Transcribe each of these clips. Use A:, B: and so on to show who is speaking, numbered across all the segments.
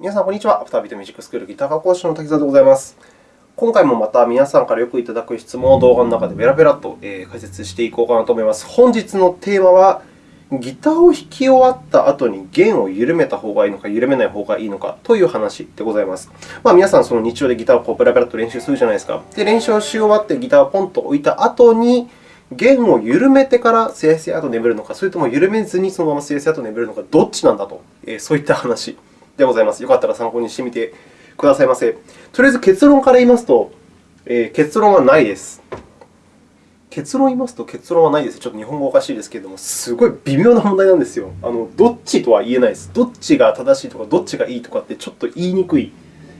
A: 皆さん、こんにちは。アフタービートミュージックスクールギター科講師の滝沢でございます。今回もまた皆さんからよくいただく質問を動画の中でベラベラと解説していこうかなと思います。本日のテーマは、ギターを弾き終わった後に弦を緩めた方がいいのか、緩めない方がいいのかという話でございます。まあ、皆さん、その日常でギターをこうベラベラと練習するじゃないですか。で、練習をし終わってギターをポンと置いた後に、弦を緩めてからすやすやと眠るのか、それとも緩めずにそのまますやすやと眠るのか、どっちなんだと、そういった話でございます。よかったら参考にしてみてくださいませ。とりあえず結論から言いますと、えー、結論はないです。結論を言いますと、結論はないです。ちょっと日本語おかしいですけれども、すごい微妙な問題なんですよ。あのどっちとは言えないです。どっちが正しいとか、どっちがいいとかってちょっと言いにくい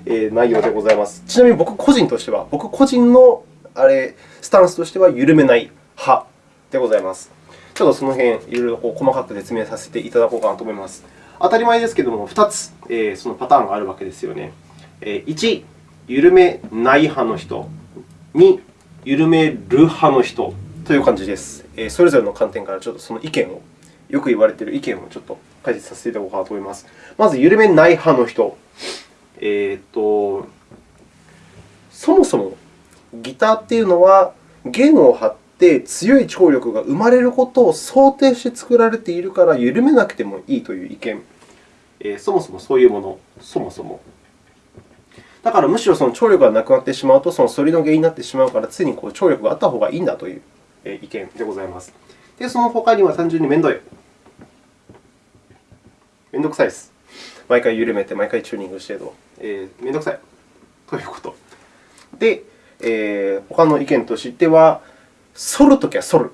A: 内容でございます。ちなみに僕個人としては、僕個人のあれスタンスとしては緩めない派でございます。ちょっとその辺、いろいろ細かく説明させていただこうかなと思います。当たり前ですけれども、2つ、えー、そのパターンがあるわけですよね。え、1、緩めない派の人。2、緩める派の人という感じです。え、それぞれの観点からちょっとその意見を、よく言われている意見をちょっと解説させていただこうかなと思います。まず、緩めない派の人。えーと、そもそもギターっていうのは、弦を張って強い張力が生まれることを想定して作られているから、緩めなくてもいいという意見。え、そもそもそういうもの、そもそも。だからむしろその張力がなくなってしまうと、その反りの原因になってしまうから、常にこう張力があった方がいいんだという意見でございます。で、その他には単純に面倒い。面倒くさいです。毎回緩めて、毎回チューニングしてと、えー、面倒くさいということ。で、えー、他の意見としては、反るときは反る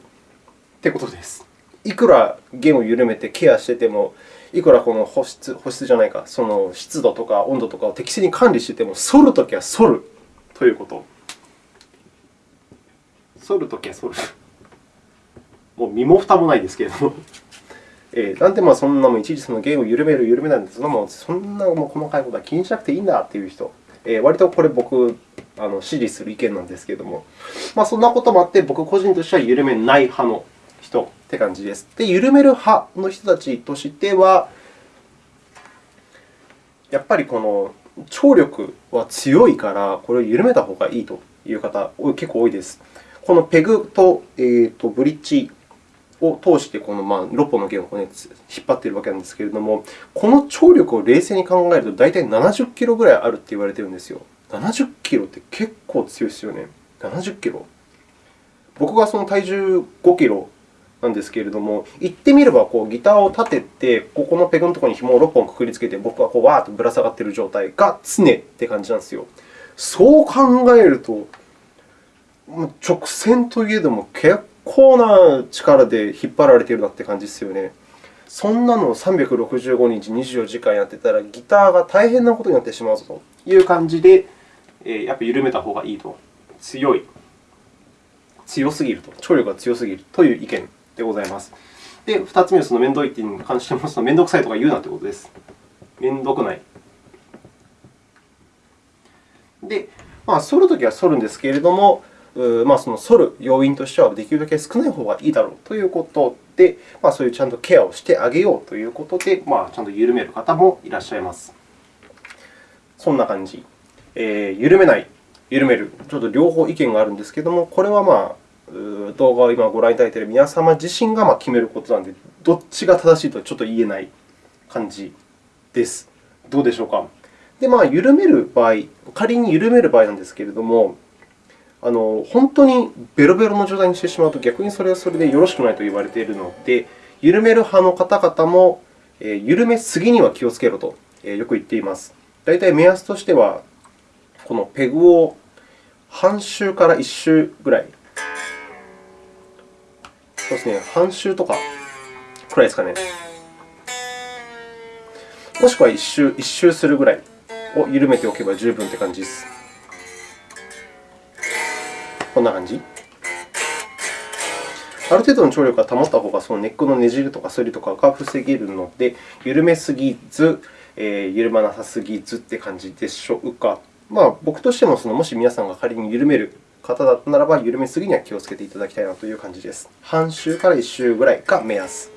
A: ということです。いくら弦を緩めてケアしてても、いくらこの保湿保湿じゃないか、その湿度とか温度とかを適正に管理していても、反るときは反るということ。反るときは反る。もう身も蓋もないですけれども。えー、なんでまあそんなもいちいちその弦を緩める、緩めないんで、そんなもそんなも細かいことは気にしなくていいんだという人、えー、割とこれ僕あの支持する意見なんですけれども、まあ、そんなこともあって、僕個人としては緩めない派のって感じです。で、緩める派の人たちとしては、やっぱりこの張力は強いから、これを緩めた方がいいという方、結構多いです。このペグと,、えー、とブリッジを通してこのまあ6本の弦を、ね、引っ張っているわけなんですけれども、この張力を冷静に考えると、大体70キロぐらいあると言われているんですよ。70キロって結構強いですよね。70キロ。僕がその体重5キロなんですけれども、言ってみればこうギターを立てて、ここのペグのところに紐を6本くくりつけて、僕はこうわーっとぶら下がっている状態が常って感じなんですよ。そう考えると、直線といえども結構な力で引っ張られているなって感じですよね。そんなのを365日24時間やってたら、ギターが大変なことになってしまうぞという感じで、やっぱり緩めた方がいいと。強い。強すぎると。張力が強すぎるという意見でございます。で、2つ目はその面倒い点に関してます、面倒くさいとか言うなということです。面倒くない。で、まあ、反るときは反るんですけれども、まあ、その反る要因としては、できるだけ少ない方がいいだろうということで、まあ、そういうちゃんとケアをしてあげようということで、まあ、ちゃんと緩める方もいらっしゃいます。そんな感じ。えー、緩めない、緩める、ちょっと両方意見があるんですけれども、これはまあ、動画を今ご覧いただいている皆様自身が決めることなので、どっちが正しいとはちょっと言えない感じです。どうでしょうか？で、まあ、緩める場合、仮に緩める場合なんですけれども、あの本当にベロベロの状態にしてしまうと、逆にそれはそれでよろしくないと言われているので、緩める派の方々も、緩めすぎには気をつけろとよく言っています。大体目安としては、このペグを半周から1周ぐらいそうですね、半周とかくらいですかね。もしくは1周 ,1 周するぐらいを緩めておけば十分という感じです。こんな感じ。ある程度の張力が保った方が、そのネックのねじるとか反りとかが防げるので、緩めすぎず、えー、緩まなさすぎずという感じでしょうか。まあ、僕としてもその、もし皆さんが仮に緩める方だったならば、緩めすぎには気をつけていただきたいなという感じです。半周から1周ぐらいが目安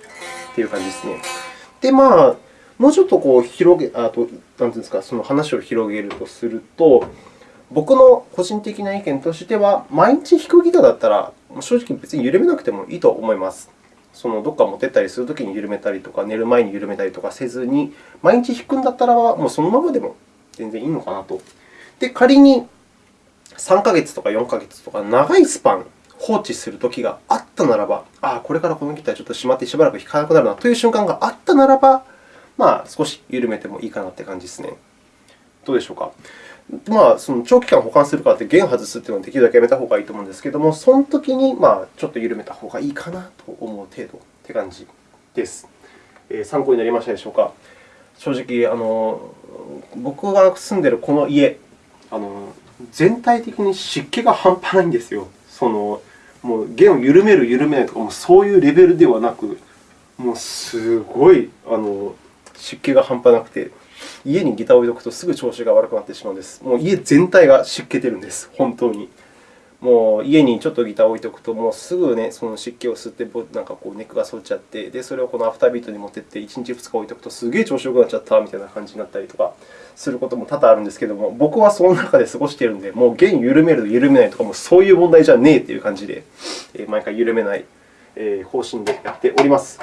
A: という感じですね。で、まあ、もうちょっとこう広げあとなんていうんですか、その話を広げるとすると、僕の個人的な意見としては、毎日弾くギターだったら、正直別に緩めなくてもいいと思います。そのどっか持ってったりするときに緩めたりとか、寝る前に緩めたりとかせずに、毎日弾くんだったら、もうそのままでも全然いいのかなと。で、仮に3ヶ月とか4ヶ月とか長いスパン放置するときがあったならば、ああ、これからこのギターちょっとしまってしばらく弾かなくなるなという瞬間があったならば、まあ、少し緩めてもいいかなという感じですね。どうでしょうか。まあ、その長期間保管するからって弦外すというのはできるだけやめた方がいいと思うんですけれども、その時にまちょっと緩めた方がいいかなと思う程度という感じです。え、参考になりましたでしょうか。正直、あの僕が住んでいるこの家、あの全体的に湿気が半端ないんですよ。そのもう弦を緩める、緩めないとか、もうそういうレベルではなく、もうすごいあの湿気が半端なくて、家にギターを置いておくとすぐ調子が悪くなってしまうんです。もう家全体が湿気てるんです、本当に。もう家にちょっとギターを置いておくと、もうすぐ、ね、その湿気を吸って、なんかこうネックが反っちゃって、でそれをこのアフタービートに持っていって、1日、2日置いておくと、すげえ調子よくなっちゃったみたいな感じになったりとかすることも多々あるんですけども、僕はその中で過ごしているので、もう弦緩める、緩めないとかもそういう問題じゃねえという感じで、毎回緩めない方針でやっております。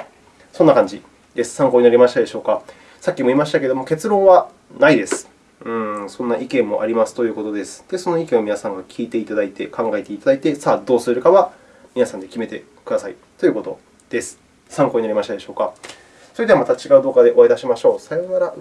A: そんな感じです。参考になりましたでしょうか。さっきも言いましたけれども、結論はないです。うん、そんな意見もありますということです。で、その意見を皆さんが聞いていただいて、考えていただいて、さあ、どうするかは皆さんで決めてくださいということです。参考になりましたでしょうか。それではまた違う動画でお会いいたしましょう。さようなら。